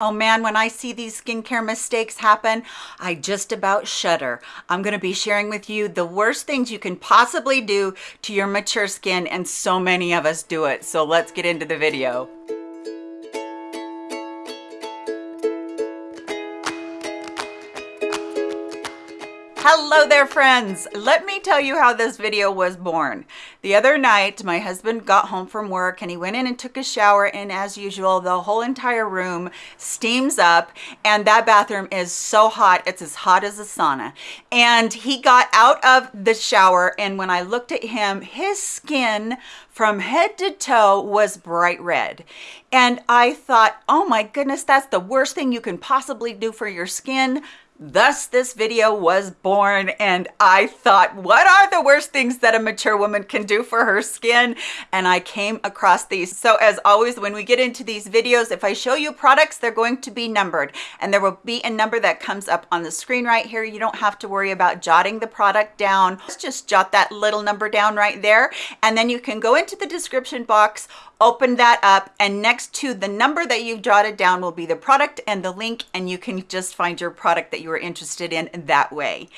Oh man, when I see these skincare mistakes happen, I just about shudder. I'm gonna be sharing with you the worst things you can possibly do to your mature skin, and so many of us do it. So let's get into the video. Hello there friends. Let me tell you how this video was born. The other night, my husband got home from work and he went in and took a shower and as usual, the whole entire room steams up and that bathroom is so hot. It's as hot as a sauna. And he got out of the shower and when I looked at him, his skin from head to toe was bright red. And I thought, oh my goodness, that's the worst thing you can possibly do for your skin Thus, this video was born and I thought, what are the worst things that a mature woman can do for her skin? And I came across these. So as always, when we get into these videos, if I show you products, they're going to be numbered and there will be a number that comes up on the screen right here. You don't have to worry about jotting the product down. Let's just jot that little number down right there. And then you can go into the description box open that up and next to the number that you've jotted down will be the product and the link and you can just find your product that you are interested in that way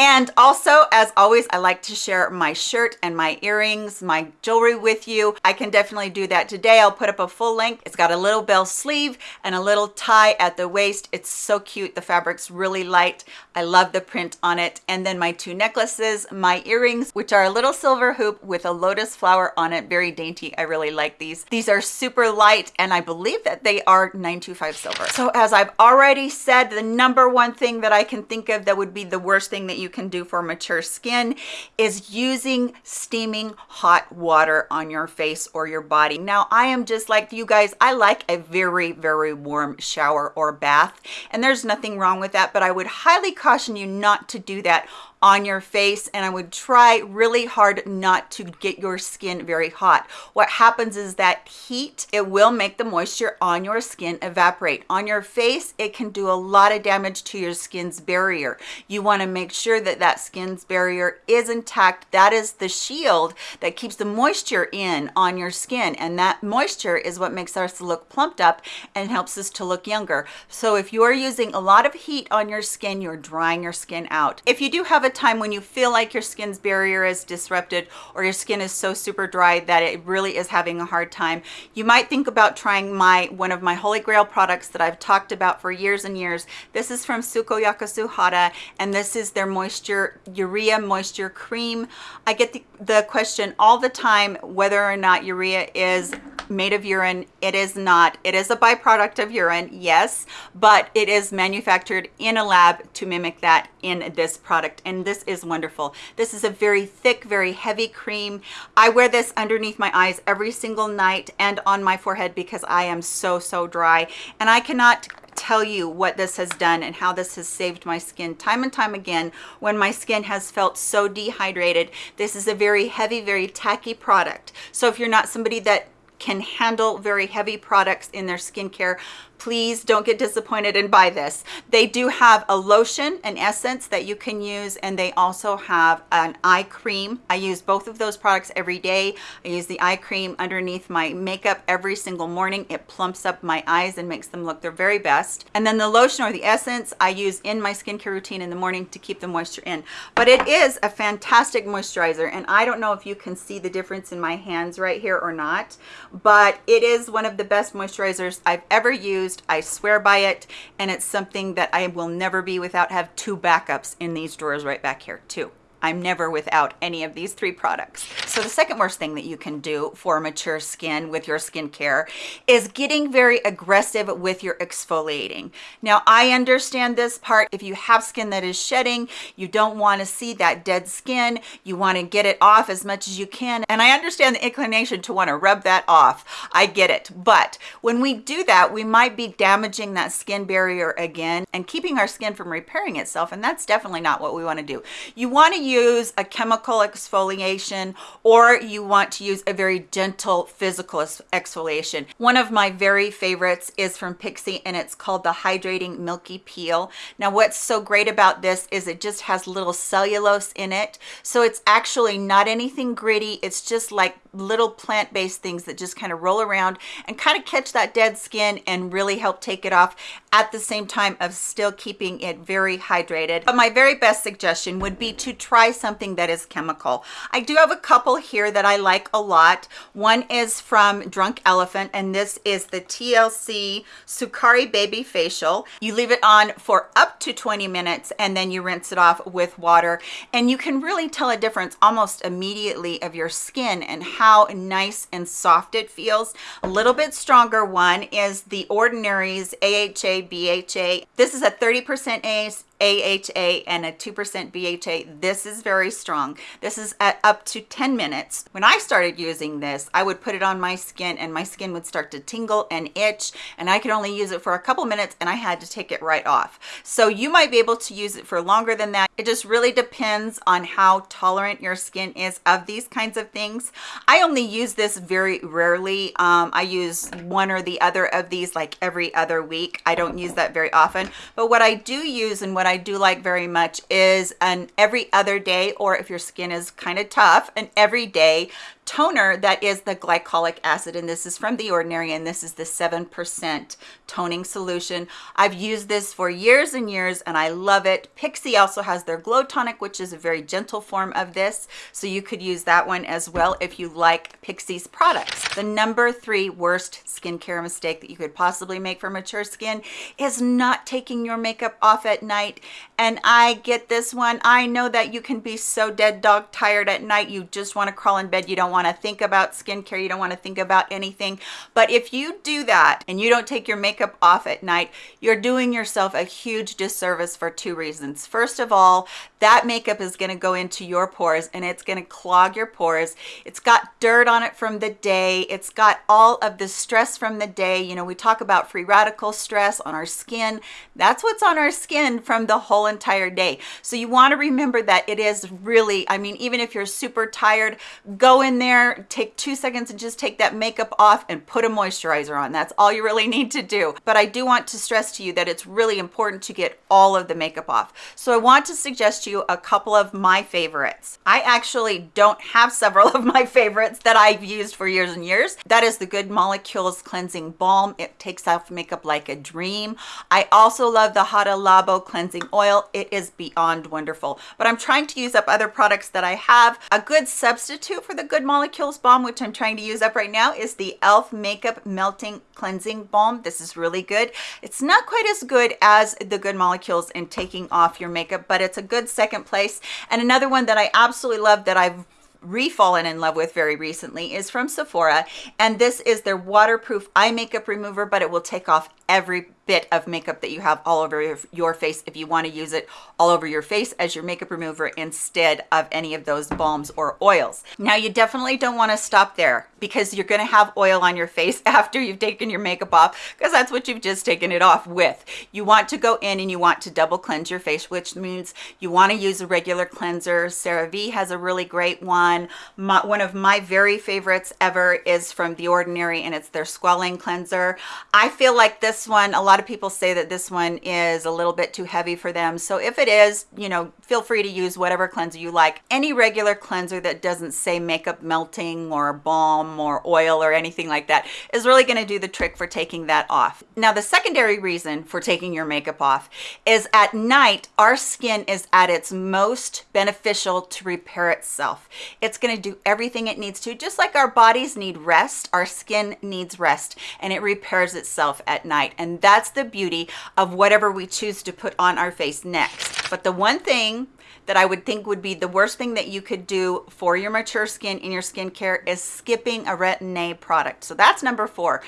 and also, as always, I like to share my shirt and my earrings, my jewelry with you. I can definitely do that today. I'll put up a full link. It's got a little bell sleeve and a little tie at the waist. It's so cute. The fabric's really light. I love the print on it. And then my two necklaces, my earrings, which are a little silver hoop with a lotus flower on it. Very dainty. I really like these. These are super light and I believe that they are 925 silver. So as I've already said, the number one thing that I can think of that would be the worst thing that you can do for mature skin is using steaming hot water on your face or your body. Now, I am just like you guys. I like a very, very warm shower or bath, and there's nothing wrong with that, but I would highly caution you not to do that on your face and I would try really hard not to get your skin very hot. What happens is that heat, it will make the moisture on your skin evaporate. On your face, it can do a lot of damage to your skin's barrier. You wanna make sure that that skin's barrier is intact. That is the shield that keeps the moisture in on your skin and that moisture is what makes us look plumped up and helps us to look younger. So if you're using a lot of heat on your skin, you're drying your skin out. If you do have a time when you feel like your skin's barrier is disrupted or your skin is so super dry that it really is having a hard time, you might think about trying my one of my holy grail products that I've talked about for years and years. This is from Sukoyaka Suhada and this is their moisture urea moisture cream. I get the, the question all the time whether or not urea is made of urine it is not it is a byproduct of urine yes but it is manufactured in a lab to mimic that in this product and this is wonderful. This is a very thick very heavy cream. I wear this underneath my eyes every single night and on my forehead because i am so so dry. And i cannot tell you what this has done and how this has saved my skin time and time again when my skin has felt so dehydrated. This is a very heavy very tacky product. So if you're not somebody that can handle very heavy products in their skincare. Please don't get disappointed and buy this. They do have a lotion an essence that you can use and they also have an eye cream. I use both of those products every day. I use the eye cream underneath my makeup every single morning. It plumps up my eyes and makes them look their very best. And then the lotion or the essence i use in my skincare routine in the morning to keep the moisture in. But it is a fantastic moisturizer and i don't know if you can see the difference in my hands right here or not but it is one of the best moisturizers i've ever used. I swear by it. And it's something that I will never be without have two backups in these drawers right back here too. I'm never without any of these three products. So the second worst thing that you can do for mature skin with your skincare is getting very aggressive with your exfoliating. Now, I understand this part. If you have skin that is shedding, you don't want to see that dead skin. You want to get it off as much as you can. And I understand the inclination to want to rub that off. I get it. But when we do that, we might be damaging that skin barrier again and keeping our skin from repairing itself. And that's definitely not what we want to do. You want to use a chemical exfoliation or you want to use a very gentle physical exfoliation. One of my very favorites is from Pixi and it's called the Hydrating Milky Peel. Now what's so great about this is it just has little cellulose in it. So it's actually not anything gritty. It's just like little plant-based things that just kind of roll around and kind of catch that dead skin and really help take it off at the same time of still keeping it very hydrated. But my very best suggestion would be to try something that is chemical. I do have a couple here that I like a lot. One is from Drunk Elephant and this is the TLC Sukari Baby Facial. You leave it on for up to 20 minutes and then you rinse it off with water and you can really tell a difference almost immediately of your skin and how nice and soft it feels. A little bit stronger one is the Ordinary's AHA BHA. This is a 30% AHA and a 2% BHA. This is very strong. This is at up to 10 minutes. When I started using this, I would put it on my skin and my skin would start to tingle and itch and I could only use it for a couple minutes and I had to take it right off. So you might be able to use it for longer than that. It just really depends on how tolerant your skin is of these kinds of things. I only use this very rarely. Um, I use one or the other of these like every other week. I don't use that very often, but what I do use and what I do like very much is an every other day, or if your skin is kind of tough, an everyday toner that is the glycolic acid and this is from the ordinary and this is the seven percent toning solution. I've used this for years and years and i love it. Pixi also has their glow tonic which is a very gentle form of this so you could use that one as well if you like pixi's products. The number three worst skincare mistake that you could possibly make for mature skin is not taking your makeup off at night and i get this one. I know that you can be so dead dog tired at night you just want to crawl in bed you don't want want to think about skincare you don't want to think about anything. But if you do that and you don't take your makeup off at night you're doing yourself a huge disservice for two reasons. First of all that makeup is going to go into your pores and it's going to clog your pores. It's got dirt on it from the day. It's got all of the stress from the day. You know we talk about free radical stress on our skin. That's what's on our skin from the whole entire day. So you want to remember that it is really i mean even if you're super tired go in there there, take two seconds and just take that makeup off and put a moisturizer on. That's all you really need to do. But I do want to stress to you that it's really important to get all of the makeup off. So I want to suggest to you a couple of my favorites. I actually don't have several of my favorites that I've used for years and years. That is the Good Molecules Cleansing Balm. It takes off makeup like a dream. I also love the Hada Labo Cleansing Oil. It is beyond wonderful. But I'm trying to use up other products that I have. A good substitute for the Good Molecules Balm, which I'm trying to use up right now, is the e.l.f. Makeup Melting Cleansing Balm. This is really good. It's not quite as good as the Good Molecules in taking off your makeup, but it's a good second place. And another one that I absolutely love that I've re-fallen in love with very recently is from Sephora and this is their waterproof eye makeup remover but it will take off every bit of makeup that you have all over your face if you want to use it all over your face as your makeup remover instead of any of those balms or oils. Now you definitely don't want to stop there because you're going to have oil on your face after you've taken your makeup off because that's what you've just taken it off with. You want to go in and you want to double cleanse your face which means you want to use a regular cleanser. CeraVe has a really great one. My, one of my very favorites ever is from The Ordinary and it's their Squalane Cleanser. I feel like this one, a lot of people say that this one is a little bit too heavy for them. So if it is, you know, feel free to use whatever cleanser you like. Any regular cleanser that doesn't say makeup melting or balm or oil or anything like that is really going to do the trick for taking that off. Now, the secondary reason for taking your makeup off is at night, our skin is at its most beneficial to repair itself. It's going to do everything it needs to. Just like our bodies need rest, our skin needs rest and it repairs itself at night. And that's the beauty of whatever we choose to put on our face next. But the one thing that I would think would be the worst thing that you could do for your mature skin in your skincare is skipping a retin-A product. So that's number four.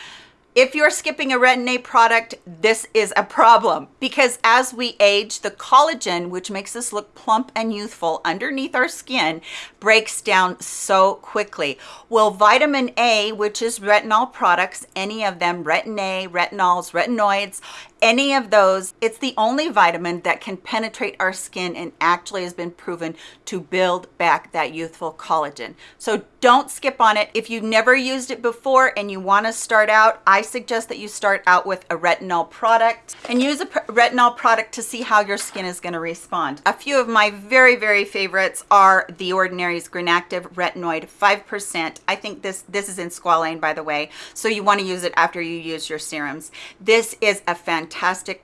If you're skipping a retin-A product, this is a problem because as we age, the collagen, which makes us look plump and youthful underneath our skin, breaks down so quickly. Well, vitamin A, which is retinol products, any of them, retin-A, retinols, retinoids, any of those, it's the only vitamin that can penetrate our skin and actually has been proven to build back that youthful collagen. So don't skip on it. If you've never used it before and you want to start out, I suggest that you start out with a retinol product and use a retinol product to see how your skin is going to respond. A few of my very, very favorites are The Ordinary's Granactive Retinoid 5%. I think this, this is in squalane, by the way, so you want to use it after you use your serums. This is a fantastic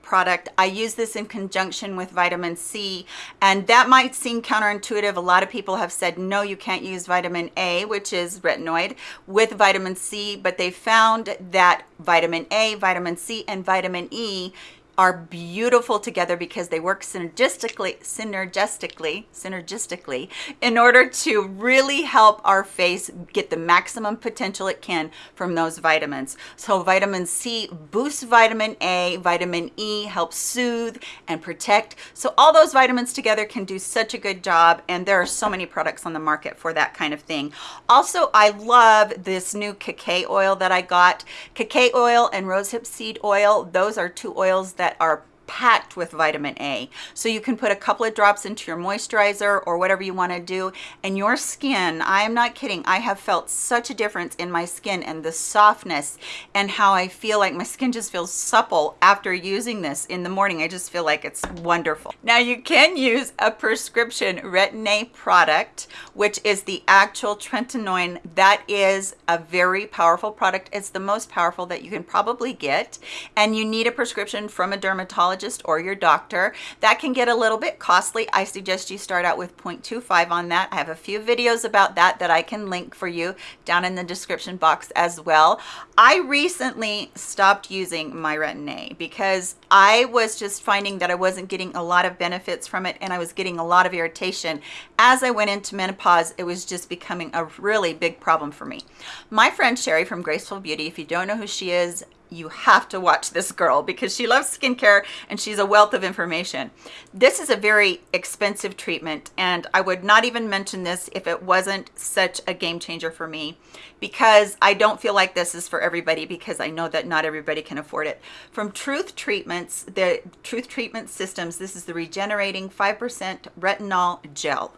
product. I use this in conjunction with vitamin C, and that might seem counterintuitive. A lot of people have said, no, you can't use vitamin A, which is retinoid, with vitamin C, but they found that vitamin A, vitamin C, and vitamin E are beautiful together because they work synergistically, synergistically, synergistically in order to really help our face get the maximum potential it can from those vitamins. So vitamin C boosts vitamin A, vitamin E helps soothe and protect. So all those vitamins together can do such a good job and there are so many products on the market for that kind of thing. Also, I love this new cacao oil that I got. Cacao oil and rosehip seed oil, those are two oils that that are packed with vitamin A. So you can put a couple of drops into your moisturizer or whatever you want to do and your skin, I am not kidding, I have felt such a difference in my skin and the softness and how I feel like my skin just feels supple after using this in the morning. I just feel like it's wonderful. Now you can use a prescription Retin-A product, which is the actual tretinoin. That is a very powerful product. It's the most powerful that you can probably get and you need a prescription from a dermatologist dermatologist or your doctor. That can get a little bit costly. I suggest you start out with 0.25 on that. I have a few videos about that that I can link for you down in the description box as well. I recently stopped using my Retin-A because I was just finding that I wasn't getting a lot of benefits from it and I was getting a lot of irritation. As I went into menopause, it was just becoming a really big problem for me. My friend Sherry from Graceful Beauty, if you don't know who she is, you have to watch this girl because she loves skincare and she's a wealth of information. This is a very expensive treatment and I would not even mention this if it wasn't such a game changer for me because I don't feel like this is for everybody because I know that not everybody can afford it. From Truth Treatments, the Truth Treatment Systems, this is the Regenerating 5% Retinol Gel.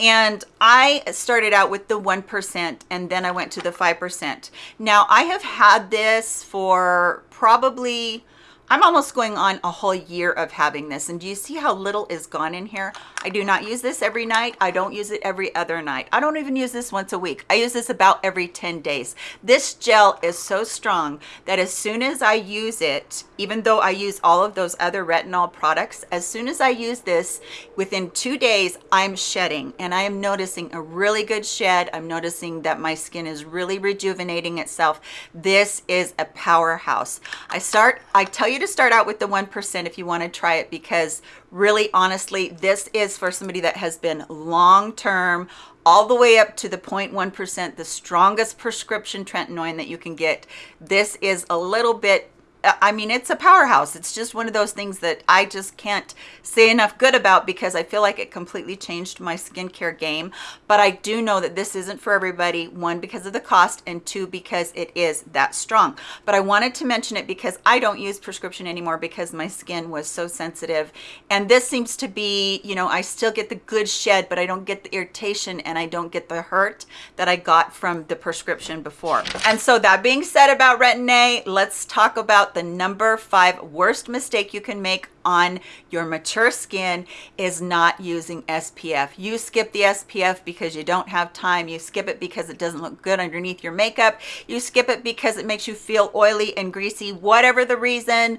And I started out with the 1% and then I went to the 5%. Now I have had this for probably I'm almost going on a whole year of having this. And do you see how little is gone in here? I do not use this every night. I don't use it every other night. I don't even use this once a week. I use this about every 10 days. This gel is so strong that as soon as I use it, even though I use all of those other retinol products, as soon as I use this, within two days, I'm shedding and I am noticing a really good shed. I'm noticing that my skin is really rejuvenating itself. This is a powerhouse. I start, I tell you you to start out with the 1% if you want to try it because really honestly, this is for somebody that has been long-term all the way up to the 0.1%, the strongest prescription tretinoin that you can get. This is a little bit I mean, it's a powerhouse. It's just one of those things that I just can't say enough good about because I feel like it completely changed my skincare game. But I do know that this isn't for everybody, one, because of the cost, and two, because it is that strong. But I wanted to mention it because I don't use prescription anymore because my skin was so sensitive. And this seems to be, you know, I still get the good shed, but I don't get the irritation and I don't get the hurt that I got from the prescription before. And so that being said about Retin-A, let's talk about the number five worst mistake you can make on your mature skin is not using SPF. You skip the SPF because you don't have time. You skip it because it doesn't look good underneath your makeup. You skip it because it makes you feel oily and greasy, whatever the reason.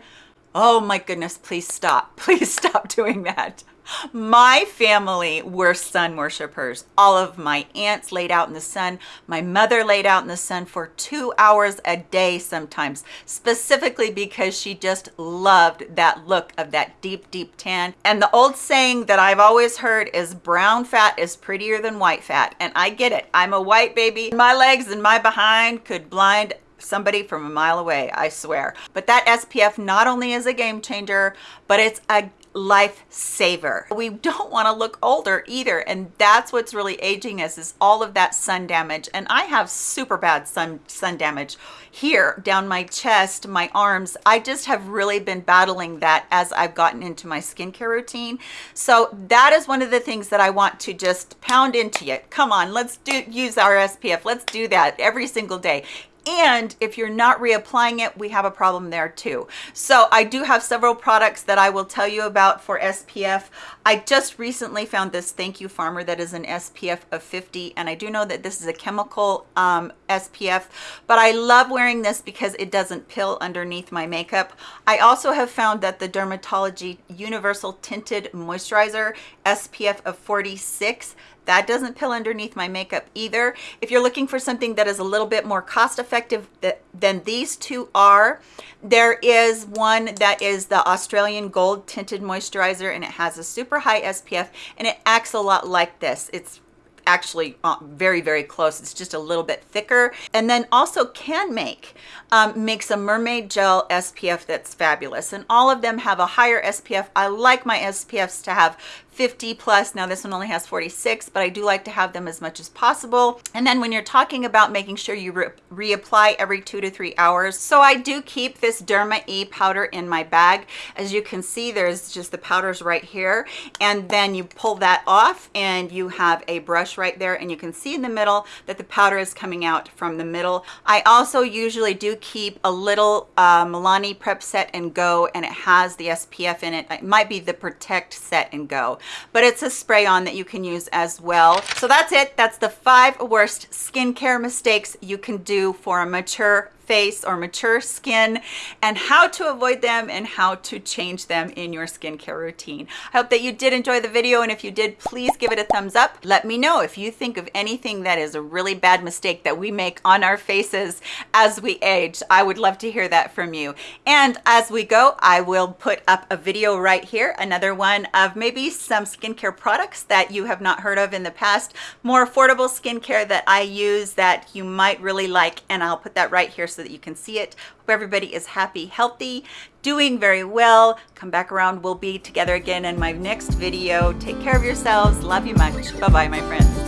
Oh my goodness, please stop. Please stop doing that. My family were sun worshipers. All of my aunts laid out in the sun. My mother laid out in the sun for two hours a day sometimes, specifically because she just loved that look of that deep, deep tan. And the old saying that I've always heard is brown fat is prettier than white fat. And I get it. I'm a white baby. My legs and my behind could blind somebody from a mile away, I swear. But that SPF not only is a game changer, but it's a lifesaver. We don't want to look older either. And that's what's really aging us is all of that sun damage. And I have super bad sun, sun damage here down my chest, my arms. I just have really been battling that as I've gotten into my skincare routine. So that is one of the things that I want to just pound into you. Come on, let's do use our SPF. Let's do that every single day and if you're not reapplying it we have a problem there too. So i do have several products that i will tell you about for spf i just recently found this thank you farmer that is an spf of 50 and i do know that this is a chemical um, spf but i love wearing this because it doesn't pill underneath my makeup. I also have found that the dermatology universal tinted moisturizer spf of 46 that doesn't pill underneath my makeup either. If you're looking for something that is a little bit more cost effective than these two are, there is one that is the Australian Gold Tinted Moisturizer and it has a super high SPF and it acts a lot like this. It's actually uh, very very close it's just a little bit thicker and then also Canmake um, makes a mermaid gel spf that's fabulous and all of them have a higher spf i like my spfs to have 50 plus. Now this one only has 46 but i do like to have them as much as possible. And then when you're talking about making sure you re reapply every two to three hours so i do keep this derma e powder in my bag. As you can see there's just the powders right here. And then you pull that off and you have a brush right there. And you can see in the middle that the powder is coming out from the middle. I also usually do keep a little uh, milani prep set and go and it has the spf in it. It might be the protect set and go but it's a spray on that you can use as well. So that's it. That's the five worst skincare mistakes you can do for a mature face or mature skin and how to avoid them and how to change them in your skincare routine. I hope that you did enjoy the video and if you did, please give it a thumbs up. Let me know if you think of anything that is a really bad mistake that we make on our faces as we age. I would love to hear that from you. And as we go, I will put up a video right here, another one of maybe some skincare products that you have not heard of in the past, more affordable skincare that I use that you might really like, and I'll put that right here so that you can see it. Hope everybody is happy, healthy, doing very well. Come back around. We'll be together again in my next video. Take care of yourselves. Love you much. Bye-bye, my friends.